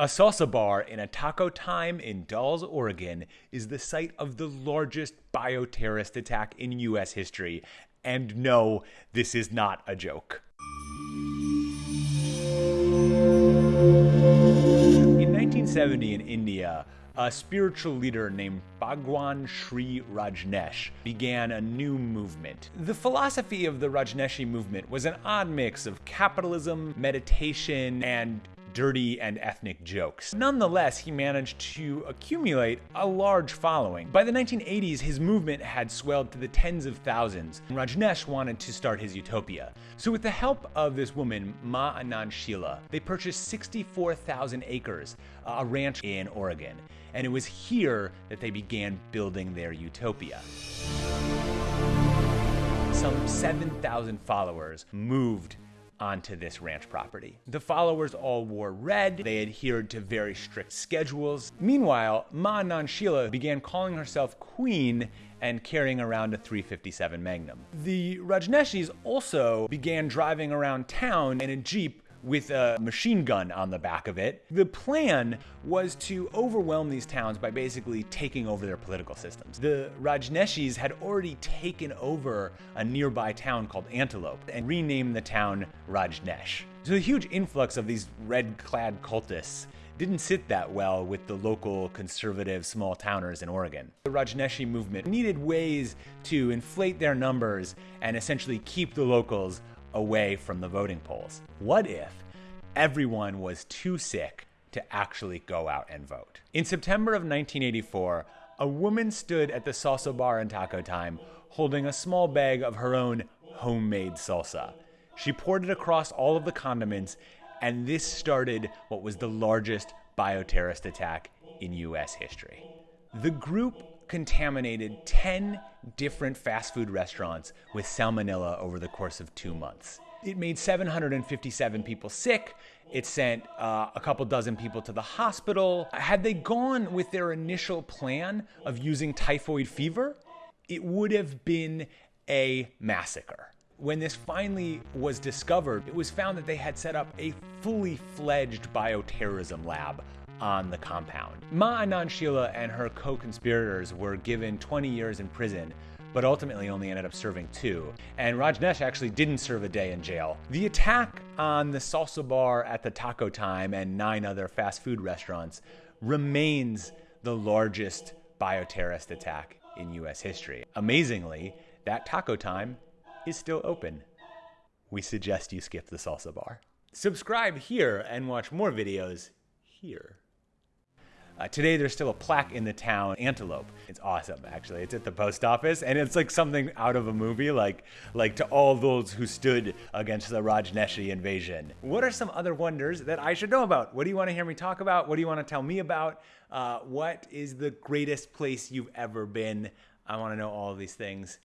A salsa bar in a taco time in Dalles, Oregon is the site of the largest bioterrorist attack in US history. And no, this is not a joke. In 1970 in India, a spiritual leader named Bhagwan Sri Rajneesh began a new movement. The philosophy of the Rajneeshi movement was an odd mix of capitalism, meditation, and dirty and ethnic jokes. Nonetheless, he managed to accumulate a large following. By the 1980s, his movement had swelled to the tens of thousands, and Rajneesh wanted to start his utopia. So with the help of this woman, Ma Anand Sheela, they purchased 64,000 acres, uh, a ranch in Oregon. And it was here that they began building their utopia some 7,000 followers moved onto this ranch property. The followers all wore red, they adhered to very strict schedules. Meanwhile, Ma Anand Sheela began calling herself queen and carrying around a 357 Magnum. The Rajneeshis also began driving around town in a Jeep with a machine gun on the back of it. The plan was to overwhelm these towns by basically taking over their political systems. The Rajneeshis had already taken over a nearby town called Antelope and renamed the town Rajneesh. So the huge influx of these red-clad cultists didn't sit that well with the local conservative small towners in Oregon. The Rajneeshi movement needed ways to inflate their numbers and essentially keep the locals away from the voting polls. What if everyone was too sick to actually go out and vote? In September of 1984, a woman stood at the salsa bar in taco time holding a small bag of her own homemade salsa. She poured it across all of the condiments, and this started what was the largest bioterrorist attack in US history. The group contaminated 10 different fast food restaurants with salmonella over the course of two months. It made 757 people sick. It sent uh, a couple dozen people to the hospital. Had they gone with their initial plan of using typhoid fever, it would have been a massacre. When this finally was discovered, it was found that they had set up a fully fledged bioterrorism lab on the compound. Ma Anand Sheela and her co-conspirators were given 20 years in prison but ultimately only ended up serving two. And Rajneesh actually didn't serve a day in jail. The attack on the salsa bar at the Taco Time and nine other fast food restaurants remains the largest bioterrorist attack in US history. Amazingly, that Taco Time is still open. We suggest you skip the salsa bar. Subscribe here and watch more videos here. Uh, today, there's still a plaque in the town, Antelope. It's awesome, actually. It's at the post office, and it's like something out of a movie, like like to all those who stood against the Rajneeshi invasion. What are some other wonders that I should know about? What do you want to hear me talk about? What do you want to tell me about? Uh, what is the greatest place you've ever been? I want to know all these things.